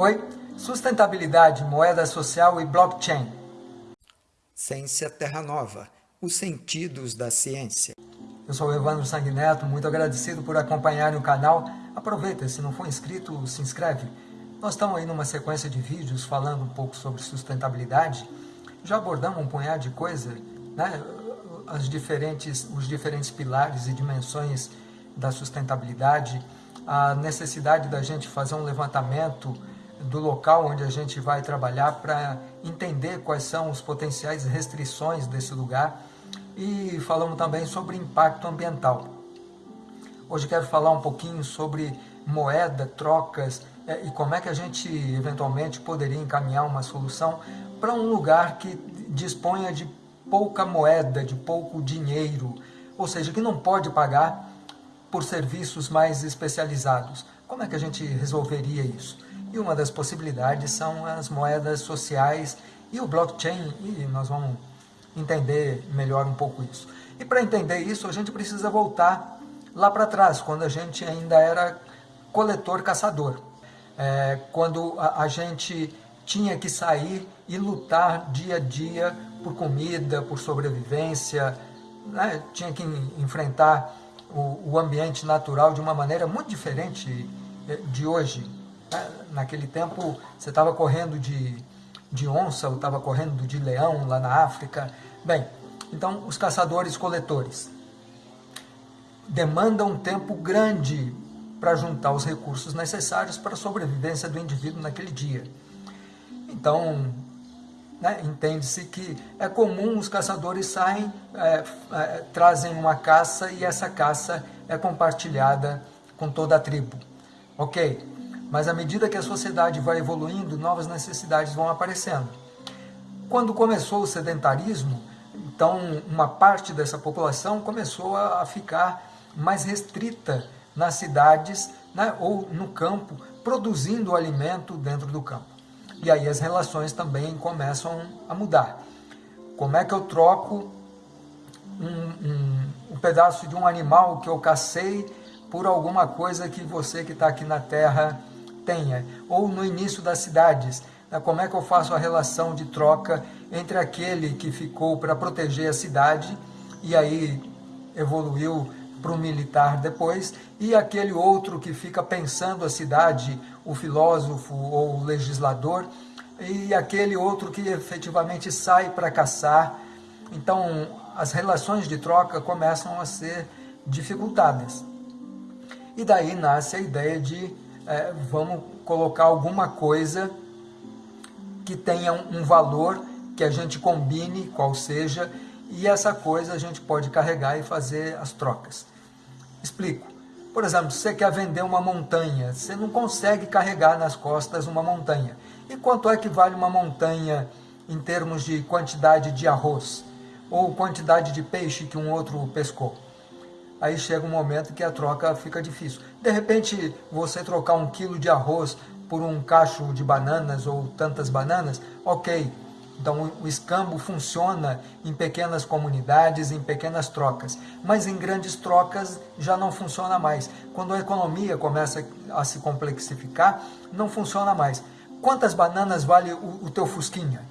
Oi, sustentabilidade, moeda social e blockchain. Ciência Terra Nova, os sentidos da ciência. Eu sou o Evandro Sanguineto, muito agradecido por acompanharem o canal. Aproveita, se não for inscrito, se inscreve. Nós estamos aí numa sequência de vídeos falando um pouco sobre sustentabilidade. Já abordamos um punhado de coisa, né? As diferentes, os diferentes pilares e dimensões da sustentabilidade, a necessidade da gente fazer um levantamento do local onde a gente vai trabalhar para entender quais são os potenciais restrições desse lugar e falamos também sobre impacto ambiental. Hoje quero falar um pouquinho sobre moeda, trocas é, e como é que a gente eventualmente poderia encaminhar uma solução para um lugar que disponha de pouca moeda, de pouco dinheiro, ou seja, que não pode pagar por serviços mais especializados. Como é que a gente resolveria isso? E uma das possibilidades são as moedas sociais e o blockchain, e nós vamos entender melhor um pouco isso. E para entender isso, a gente precisa voltar lá para trás, quando a gente ainda era coletor-caçador. É, quando a, a gente tinha que sair e lutar dia a dia por comida, por sobrevivência, né? tinha que enfrentar o, o, ambiente natural de uma maneira muito diferente é, de hoje. Né? Naquele tempo você estava correndo de, de onça, ou estava correndo de leão lá na África. Bem, então os caçadores-coletores demandam um tempo grande para juntar os recursos necessários para a sobrevivência do indivíduo naquele dia. Então, né, entende-se que é comum os caçadores saem, é, é, trazem uma caça e essa caça é compartilhada com toda a tribo. Ok, mas à medida que a sociedade vai evoluindo, novas necessidades vão aparecendo. Quando começou o sedentarismo, então uma parte dessa população começou a ficar mais restrita nas cidades né, ou no campo, produzindo o alimento dentro do campo. E aí as relações também começam a mudar. Como é que eu troco um, um, um pedaço de um animal que eu cacei por alguma coisa que você que está aqui na Terra tenha? Ou no início das cidades, né, como é que eu faço a relação de troca entre aquele que ficou para proteger a cidade e aí evoluiu para o militar depois, e aquele outro que fica pensando a cidade, o filósofo ou o legislador, e aquele outro que efetivamente sai para caçar. Então, as relações de troca começam a ser dificultadas. E daí nasce a ideia de é, vamos colocar alguma coisa que tenha um valor que a gente combine, qual seja, e essa coisa a gente pode carregar e fazer as trocas. Explico. Por exemplo, você quer vender uma montanha, você não consegue carregar nas costas uma montanha. E quanto é que vale uma montanha em termos de quantidade de arroz? Ou quantidade de peixe que um outro pescou? Aí chega um momento que a troca fica difícil. De repente, você trocar um quilo de arroz por um cacho de bananas ou tantas bananas, ok, então o escambo funciona em pequenas comunidades, em pequenas trocas, mas em grandes trocas já não funciona mais. Quando a economia começa a se complexificar, não funciona mais. Quantas bananas vale o, o teu fusquinha?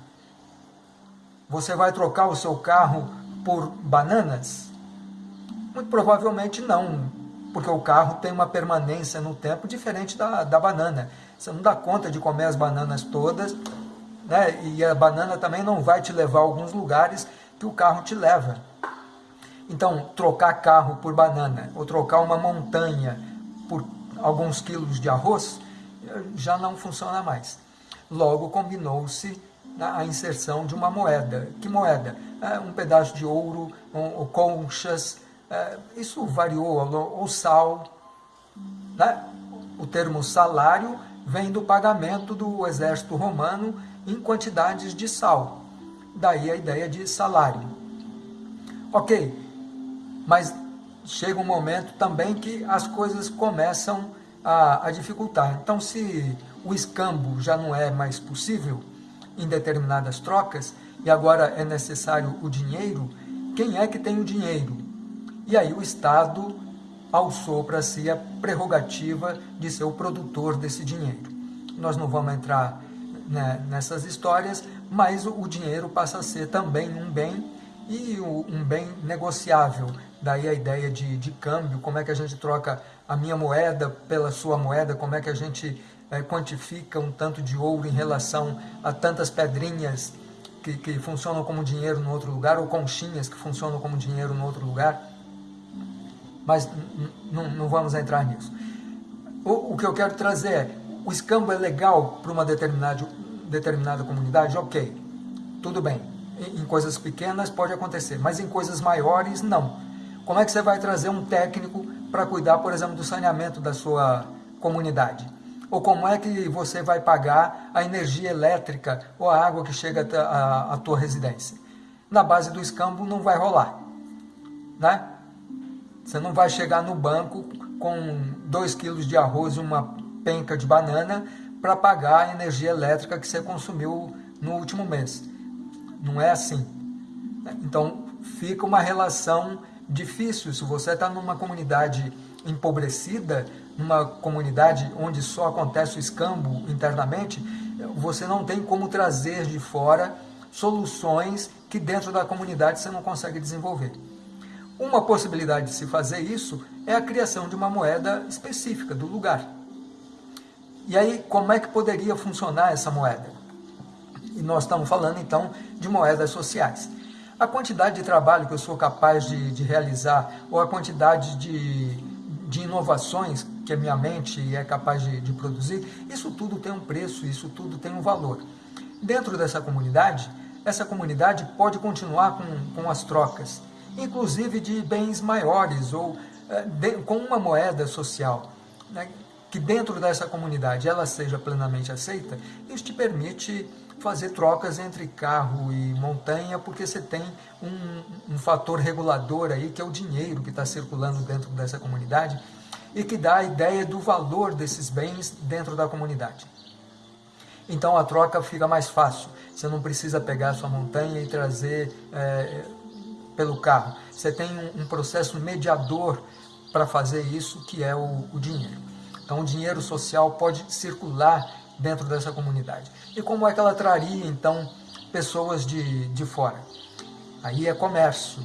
Você vai trocar o seu carro por bananas? Muito provavelmente não, porque o carro tem uma permanência no tempo diferente da, da banana. Você não dá conta de comer as bananas todas né? e a banana também não vai te levar a alguns lugares que o carro te leva. Então, trocar carro por banana, ou trocar uma montanha por alguns quilos de arroz, já não funciona mais. Logo, combinou-se a inserção de uma moeda. Que moeda? É, um pedaço de ouro, um, conchas, isso variou, ou sal. Né? O termo salário vem do pagamento do exército romano em quantidades de sal. Daí a ideia de salário. Ok, mas chega um momento também que as coisas começam a, a dificultar. Então, se o escambo já não é mais possível em determinadas trocas, e agora é necessário o dinheiro, quem é que tem o dinheiro? E aí o Estado alçou para si a prerrogativa de ser o produtor desse dinheiro. nós não vamos entrar né, nessas histórias, mas o, o, dinheiro passa a ser também um bem e um bem negociável. Daí a ideia de, de câmbio, como é que a gente troca a minha moeda pela sua moeda, como é que a gente é, quantifica um tanto de ouro em relação a tantas pedrinhas que, que funcionam como dinheiro no outro lugar, ou conchinhas que funcionam como dinheiro no outro lugar. Mas não vamos entrar nisso. O, o que eu quero trazer é, o escambo é legal para uma determinada, determinada comunidade? Ok, tudo bem. Em, em coisas pequenas pode acontecer, mas em coisas maiores, não. Como é que você vai trazer um técnico para cuidar, por exemplo, do saneamento da sua comunidade? Ou como é que você vai pagar a energia elétrica ou a água que chega à tua residência? Na base do escambo não vai rolar, né? Você não vai chegar no banco com 2 quilos de arroz e uma penca de banana para pagar a energia elétrica que você consumiu no último mês. Não é assim. Então, fica uma relação difícil. Se você está numa comunidade empobrecida, numa comunidade onde só acontece o escambo internamente, você não tem como trazer de fora soluções que dentro da comunidade você não consegue desenvolver. Uma possibilidade de se fazer isso é a criação de uma moeda específica do lugar. E aí, como é que poderia funcionar essa moeda? E nós estamos falando, então, de moedas sociais. A quantidade de trabalho que eu sou capaz de, de realizar, ou a quantidade de, de inovações que a minha mente é capaz de, de produzir, isso tudo tem um preço, isso tudo tem um valor. Dentro dessa comunidade, essa comunidade pode continuar com, com as trocas, inclusive de bens maiores, ou é, de, com uma moeda social. Né? que dentro dessa comunidade ela seja plenamente aceita, isso te permite fazer trocas entre carro e montanha, porque você tem um, um fator regulador aí, que é o dinheiro que está circulando dentro dessa comunidade, e que dá a ideia do valor desses bens dentro da comunidade. Então a troca fica mais fácil, você não precisa pegar sua montanha e trazer é, pelo carro. Você tem um, um processo mediador para fazer isso, que é o, o dinheiro. Então, o dinheiro social pode circular dentro dessa comunidade. E como é que ela traria, então, pessoas de, de fora? Aí é comércio.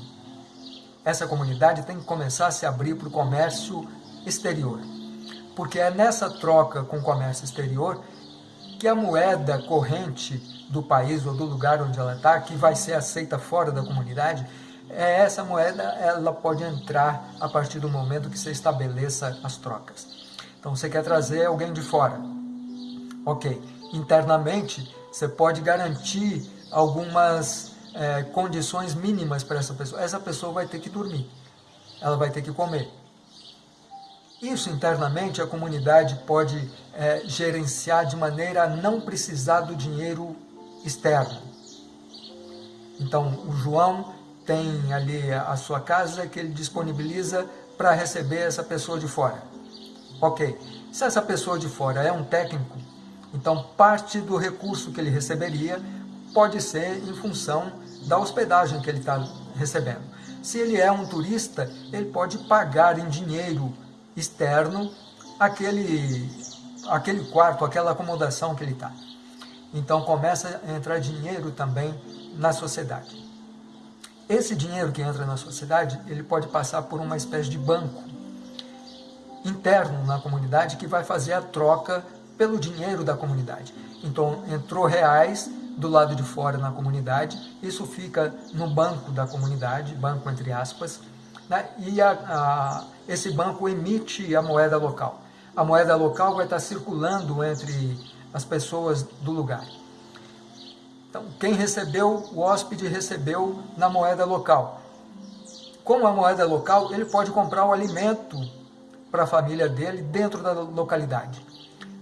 Essa comunidade tem que começar a se abrir para o comércio exterior. Porque é nessa troca com o comércio exterior que a moeda corrente do país ou do lugar onde ela está, que vai ser aceita fora da comunidade, essa moeda ela pode entrar a partir do momento que você estabeleça as trocas. Então você quer trazer alguém de fora. Ok. Internamente, você pode garantir algumas é, condições mínimas para essa pessoa. Essa pessoa vai ter que dormir. Ela vai ter que comer. Isso internamente a comunidade pode é, gerenciar de maneira a não precisar do dinheiro externo. Então, o João tem ali a sua casa que ele disponibiliza para receber essa pessoa de fora. Ok, se essa pessoa de fora é um técnico, então parte do recurso que ele receberia pode ser em função da hospedagem que ele está recebendo. Se ele é um turista, ele pode pagar em dinheiro externo aquele, aquele quarto, aquela acomodação que ele está. Então começa a entrar dinheiro também na sociedade. Esse dinheiro que entra na sociedade, ele pode passar por uma espécie de banco interno na comunidade que vai fazer a troca pelo dinheiro da comunidade. Então, entrou reais do lado de fora na comunidade, isso fica no banco da comunidade, banco entre aspas, né? e a, a, esse banco emite a moeda local. A moeda local vai estar circulando entre as pessoas do lugar. Então, quem recebeu, o hóspede recebeu na moeda local. Com a moeda local, ele pode comprar o alimento para a família dele dentro da localidade.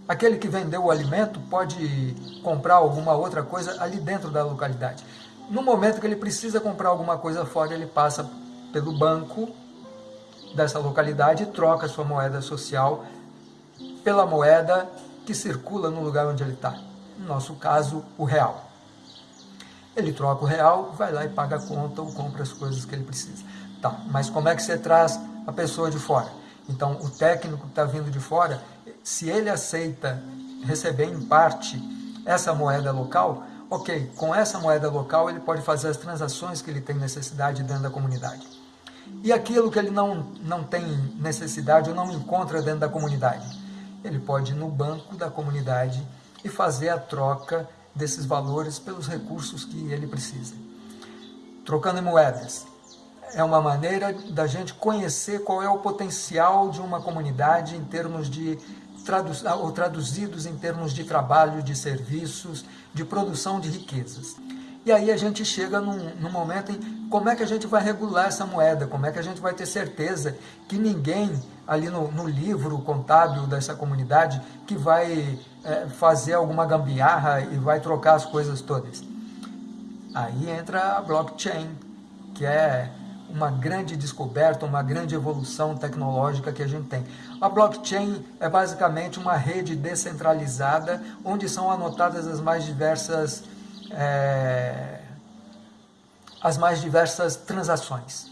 Aquele que vendeu o alimento pode comprar alguma outra coisa ali dentro da localidade. No momento que ele precisa comprar alguma coisa fora, ele passa pelo banco dessa localidade e troca sua moeda social pela moeda que circula no lugar onde ele está. No nosso caso, o real. Ele troca o real, vai lá e paga a conta ou compra as coisas que ele precisa. Tá, mas como é que você traz a pessoa de fora? Então, o técnico que está vindo de fora, se ele aceita receber em parte essa moeda local, ok, com essa moeda local ele pode fazer as transações que ele tem necessidade dentro da comunidade. E aquilo que ele não, não tem necessidade ou não encontra dentro da comunidade, ele pode ir no banco da comunidade e fazer a troca desses valores pelos recursos que ele precisa. Trocando em moedas, é uma maneira da gente conhecer qual é o potencial de uma comunidade em termos de traduz, ou traduzidos em termos de trabalho, de serviços, de produção de riquezas. E aí a gente chega num, num, momento em como é que a gente vai regular essa moeda, como é que a gente vai ter certeza que ninguém ali no, no livro contábil dessa comunidade que vai é, fazer alguma gambiarra e vai trocar as coisas todas. Aí entra a blockchain, que é uma grande descoberta, uma grande evolução tecnológica que a gente tem. A blockchain é basicamente uma rede descentralizada onde são anotadas as mais diversas é, as mais diversas transações.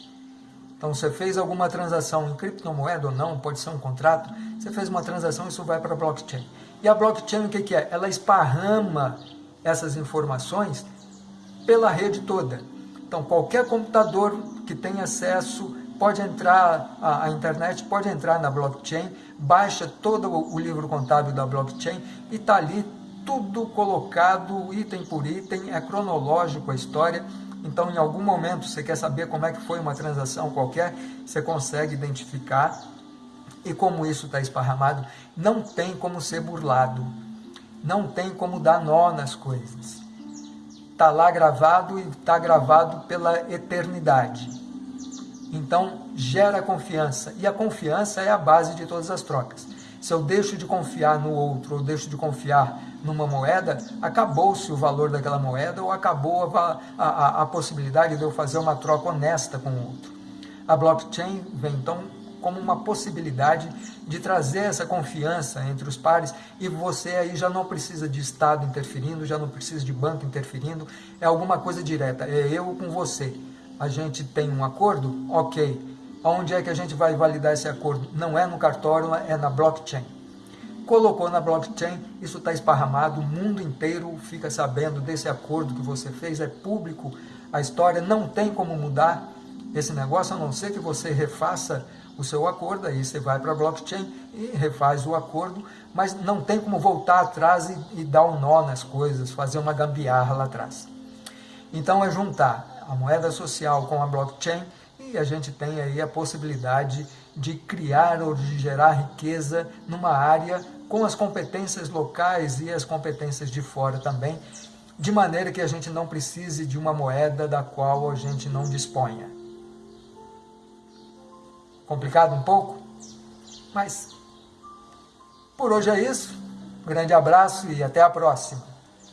Então, você fez alguma transação em criptomoeda ou não, pode ser um contrato, você fez uma transação, isso vai para a blockchain. E a blockchain o que, que é? Ela esparrama essas informações pela rede toda. Então, qualquer computador que tenha acesso pode entrar, a, internet pode entrar na blockchain, baixa todo o livro contábil da blockchain e está ali tudo colocado, item por item, é cronológico a história. Então, em algum momento, você quer saber como é que foi uma transação qualquer, você consegue identificar. E como isso está esparramado, não tem como ser burlado. Não tem como dar nó nas coisas. Está lá gravado e está gravado pela eternidade. Então, gera confiança. E a confiança é a base de todas as trocas. Se eu deixo de confiar no outro, ou deixo de confiar numa moeda, acabou-se o valor daquela moeda ou acabou a, a, a, possibilidade de eu fazer uma troca honesta com o outro. A blockchain vem então como uma possibilidade de trazer essa confiança entre os pares e você aí já não precisa de Estado interferindo, já não precisa de banco interferindo, é alguma coisa direta, é eu com você. A gente tem um acordo? Ok. Onde é que a gente vai validar esse acordo? Não é no cartório, é na blockchain colocou na blockchain, isso está esparramado, o mundo inteiro fica sabendo desse acordo que você fez, é público, a história não tem como mudar esse negócio, a não ser que você refaça o seu acordo, aí você vai para a blockchain e refaz o acordo, mas não tem como voltar atrás e, e dar um nó nas coisas, fazer uma gambiarra lá atrás. Então é juntar a moeda social com a blockchain e a gente tem aí a possibilidade de criar ou de gerar riqueza numa área com as competências locais e as competências de fora também, de maneira que a gente não precise de uma moeda da qual a gente não disponha. Complicado um pouco? Mas por hoje é isso. Grande abraço e até a próxima.